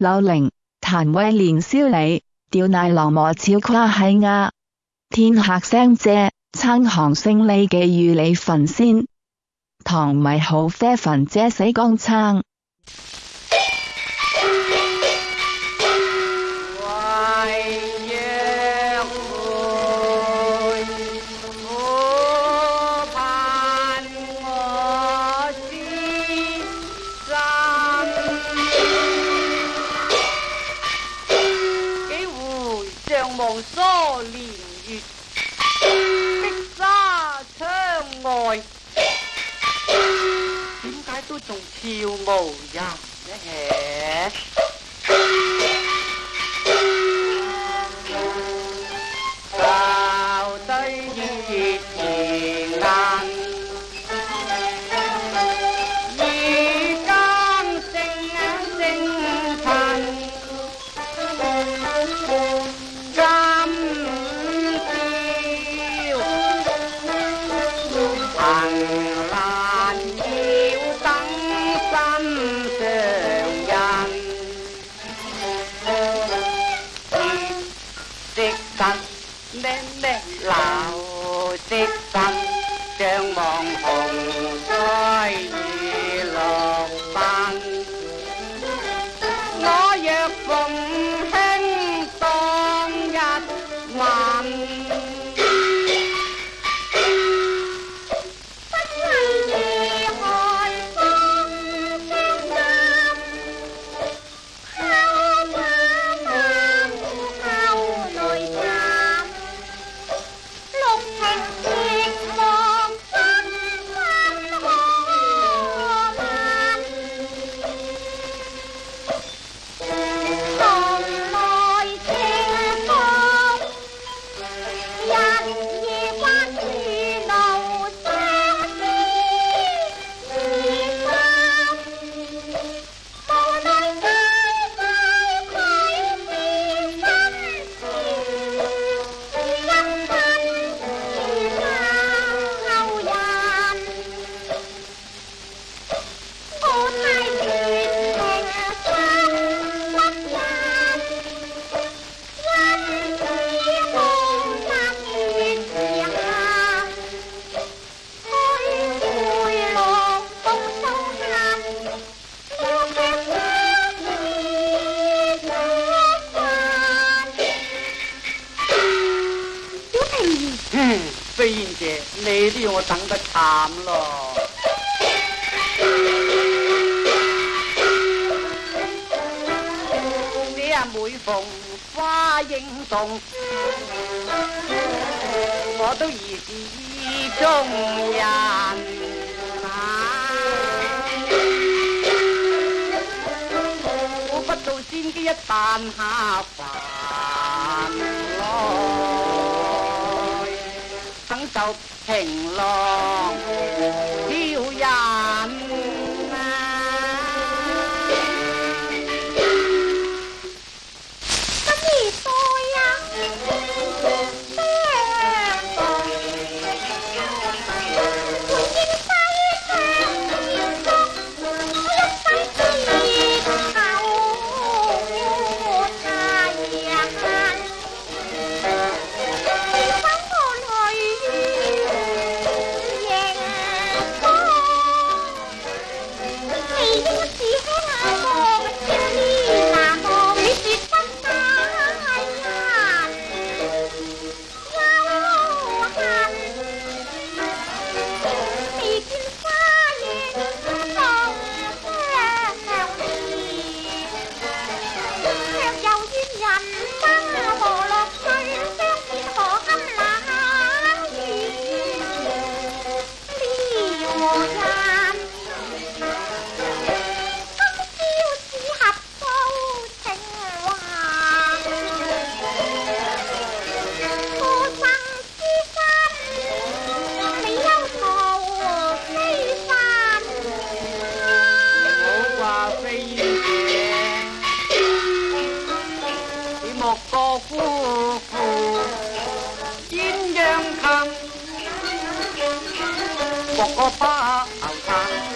柳玲、弹为连宵你，吊奶狼磨超夸喜鸭。天客声借撑航胜利记，与你焚仙唐米好啡焚姐死光撑。que o molde 山咩岭，的色新，江望红。惨咯！啊，每逢花影动，我都疑是意中人啊！苦不到仙姬一旦下凡来，等就。情郎，要。có ba ảo thang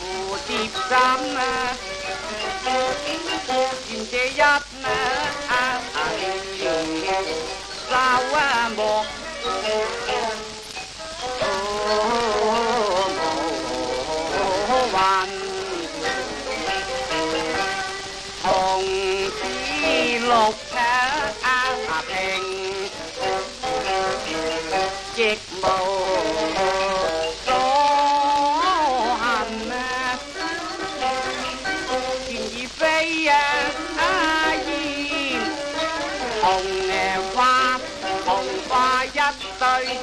mùa dịp giam xin chế giáp anh à sao mà một tới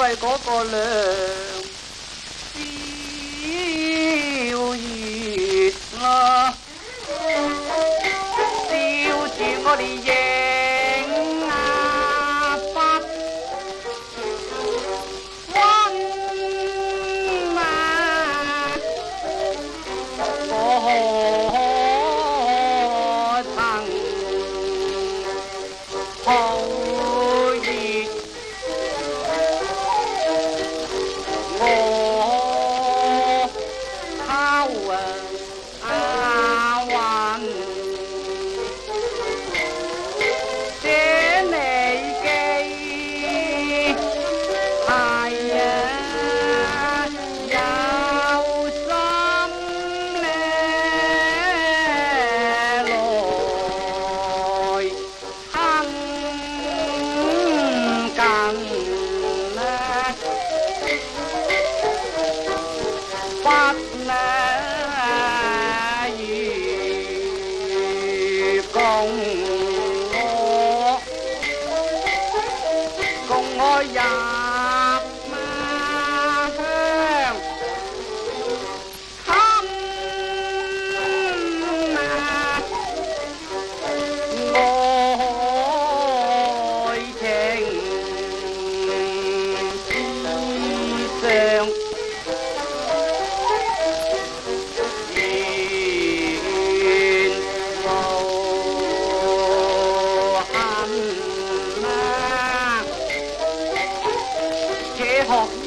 费嗰个梁。烧月啦，烧住我哋影啊，不温啊，何曾好？hawk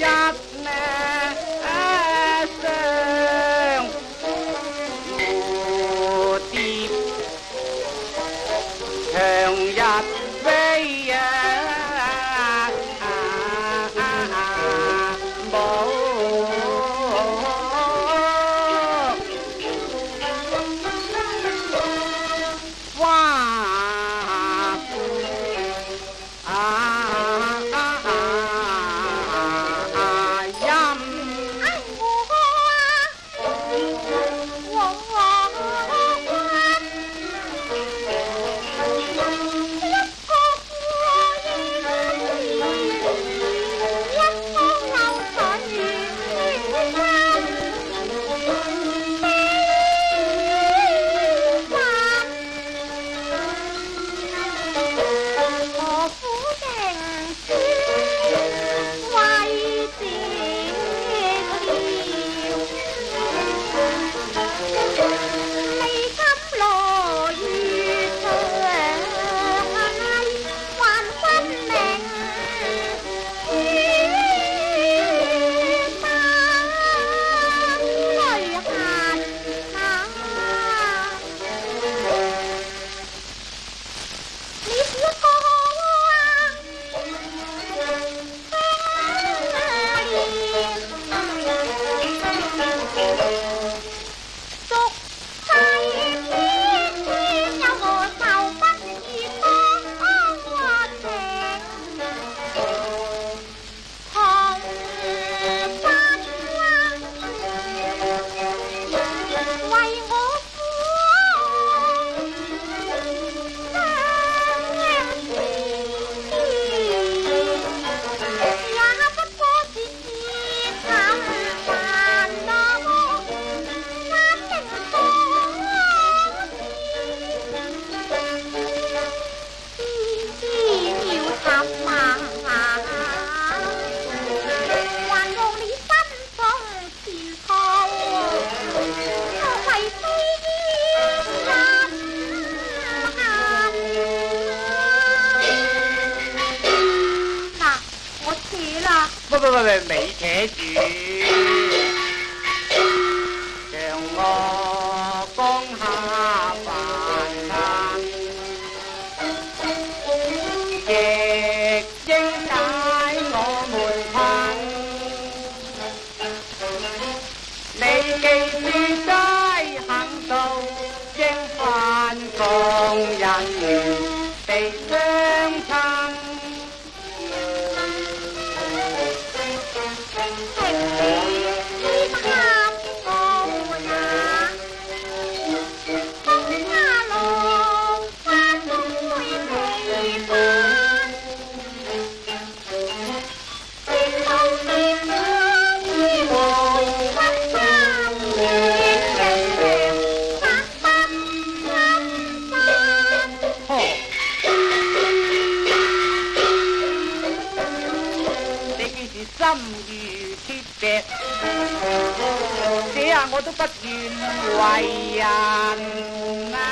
我都不愿为人啊，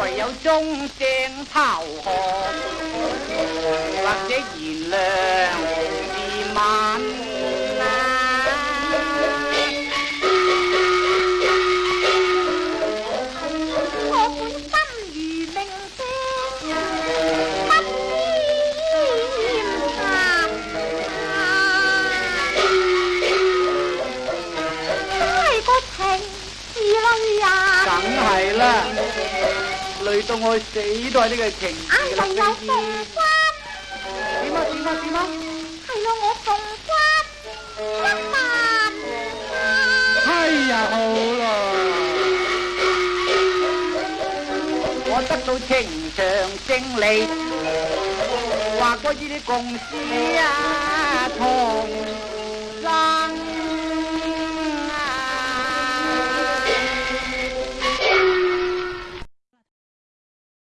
唯有忠正投降，或者原谅自刎。呢你系呢个情义。哎呀，又送君。点啊点啊点啊！系咯，我凤君一万。哎呀，好咯。我得到情长胜利，话过依啲共死啊，同。